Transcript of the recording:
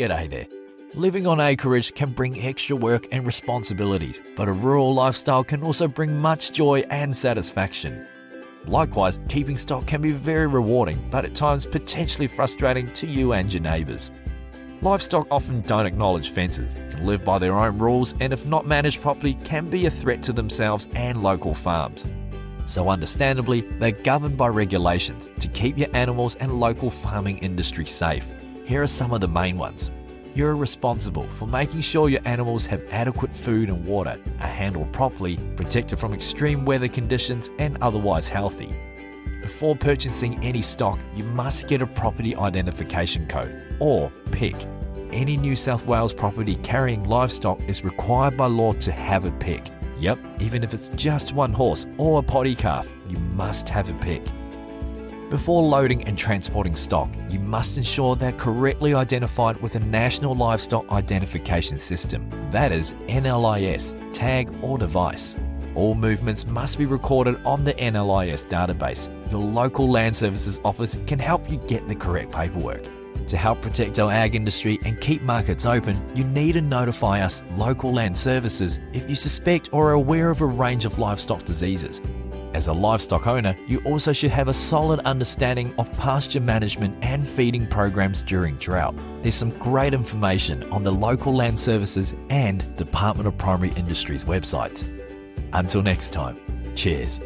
G'day there. Living on acreage can bring extra work and responsibilities, but a rural lifestyle can also bring much joy and satisfaction. Likewise, keeping stock can be very rewarding, but at times potentially frustrating to you and your neighbours. Livestock often don't acknowledge fences, can live by their own rules, and if not managed properly, can be a threat to themselves and local farms. So, understandably, they're governed by regulations to keep your animals and local farming industry safe. Here are some of the main ones. You're responsible for making sure your animals have adequate food and water, are handled properly, protected from extreme weather conditions, and otherwise healthy. Before purchasing any stock, you must get a property identification code, or PIC. Any New South Wales property carrying livestock is required by law to have a PIC. Yep, even if it's just one horse or a poddy calf, you must have a PIC. Before loading and transporting stock, you must ensure they're correctly identified with a National Livestock Identification System, that is, NLIS, tag or device. All movements must be recorded on the NLIS database. Your local land services office can help you get the correct paperwork. To help protect our ag industry and keep markets open, you need to notify us, local land services, if you suspect or are aware of a range of livestock diseases. As a livestock owner, you also should have a solid understanding of pasture management and feeding programs during drought. There's some great information on the local land services and Department of Primary Industries websites. Until next time, cheers.